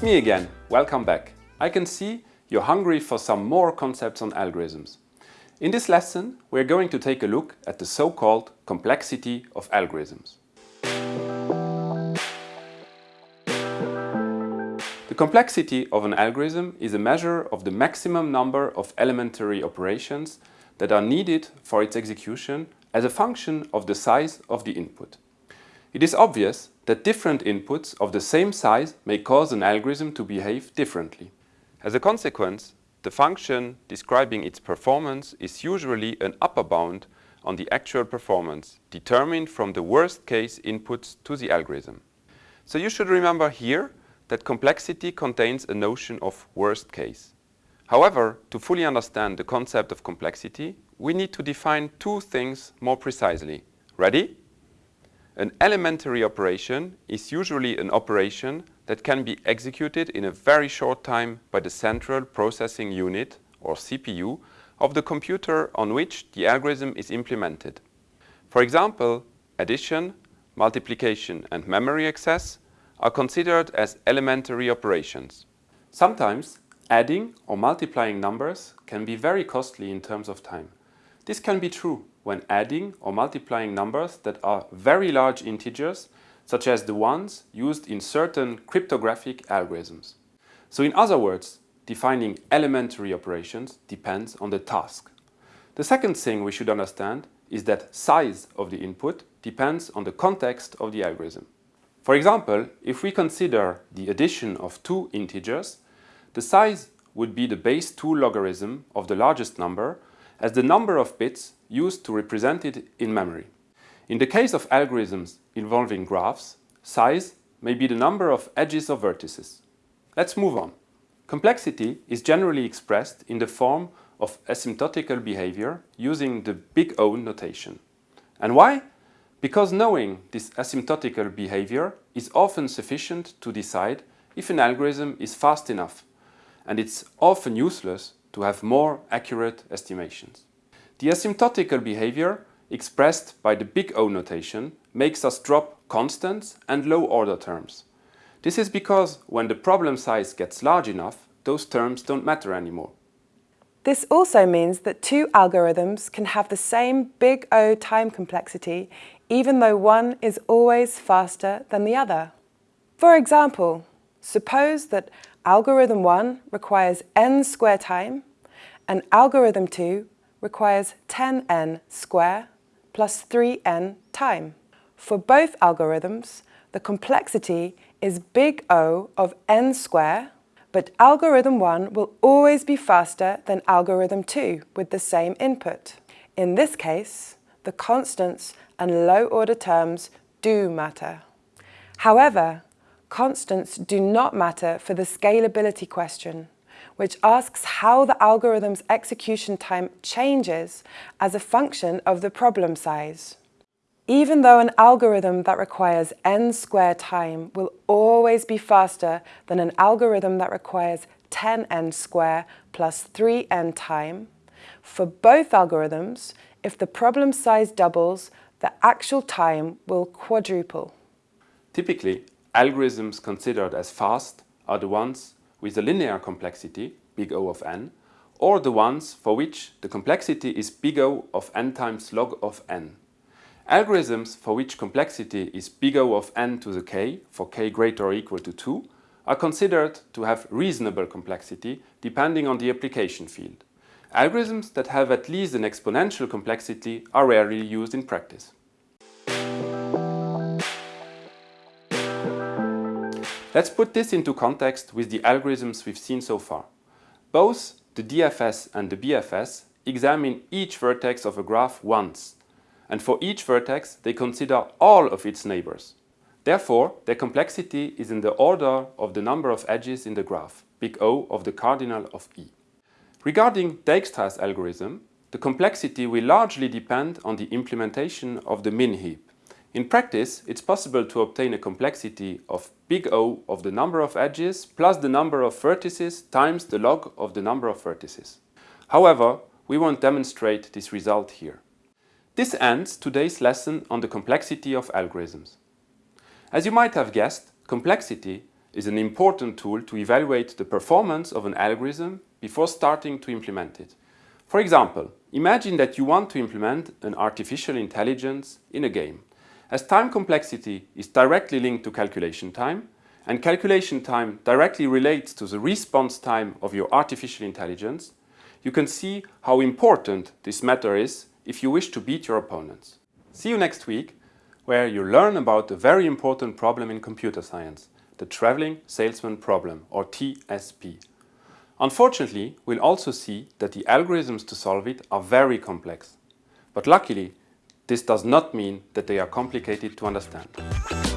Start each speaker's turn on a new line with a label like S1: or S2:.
S1: It's me again, welcome back. I can see you're hungry for some more concepts on algorithms. In this lesson, we're going to take a look at the so-called complexity of algorithms. The complexity of an algorithm is a measure of the maximum number of elementary operations that are needed for its execution as a function of the size of the input. It is obvious that different inputs of the same size may cause an algorithm to behave differently. As a consequence, the function describing its performance is usually an upper bound on the actual performance, determined from the worst case inputs to the algorithm. So you should remember here that complexity contains a notion of worst case. However, to fully understand the concept of complexity, we need to define two things more precisely. Ready? An elementary operation is usually an operation that can be executed in a very short time by the central processing unit, or CPU, of the computer on which the algorithm is implemented. For example, addition, multiplication and memory access are considered as elementary operations. Sometimes adding or multiplying numbers can be very costly in terms of time. This can be true when adding or multiplying numbers that are very large integers, such as the ones used in certain cryptographic algorithms. So in other words, defining elementary operations depends on the task. The second thing we should understand is that size of the input depends on the context of the algorithm. For example, if we consider the addition of two integers, the size would be the base 2 logarithm of the largest number as the number of bits used to represent it in memory. In the case of algorithms involving graphs, size may be the number of edges or vertices. Let's move on. Complexity is generally expressed in the form of asymptotical behavior using the big O notation. And why? Because knowing this asymptotical behavior is often sufficient to decide if an algorithm is fast enough, and it's often useless to have more accurate estimations. The asymptotical behavior expressed by the big O notation makes us drop constants and low order terms. This is because when the problem size gets large enough, those terms don't matter anymore.
S2: This also means that two algorithms can have the same big O time complexity even though one is always faster than the other. For example, suppose that algorithm 1 requires n square time and algorithm 2 requires 10n square plus 3n time. For both algorithms, the complexity is big O of n square, but algorithm 1 will always be faster than algorithm 2 with the same input. In this case, the constants and low-order terms do matter. However, constants do not matter for the scalability question which asks how the algorithm's execution time changes as a function of the problem size. Even though an algorithm that requires n square time will always be faster than an algorithm that requires 10n square plus 3n time, for both algorithms, if the problem size doubles, the actual time will quadruple.
S1: Typically, algorithms considered as fast are the ones with a linear complexity, big O of n, or the ones for which the complexity is big O of n times log of n. Algorithms for which complexity is big O of n to the k, for k greater or equal to 2, are considered to have reasonable complexity depending on the application field. Algorithms that have at least an exponential complexity are rarely used in practice. Let's put this into context with the algorithms we've seen so far. Both the DFS and the BFS examine each vertex of a graph once, and for each vertex they consider all of its neighbors. Therefore, their complexity is in the order of the number of edges in the graph, big O of the cardinal of E. Regarding Dijkstra's algorithm, the complexity will largely depend on the implementation of the min heap. In practice, it's possible to obtain a complexity of big O of the number of edges plus the number of vertices times the log of the number of vertices. However, we won't demonstrate this result here. This ends today's lesson on the complexity of algorithms. As you might have guessed, complexity is an important tool to evaluate the performance of an algorithm before starting to implement it. For example, imagine that you want to implement an artificial intelligence in a game. As time complexity is directly linked to calculation time, and calculation time directly relates to the response time of your artificial intelligence, you can see how important this matter is if you wish to beat your opponents. See you next week, where you learn about a very important problem in computer science, the Traveling Salesman Problem, or TSP. Unfortunately, we'll also see that the algorithms to solve it are very complex. But luckily, this does not mean that they are complicated to understand.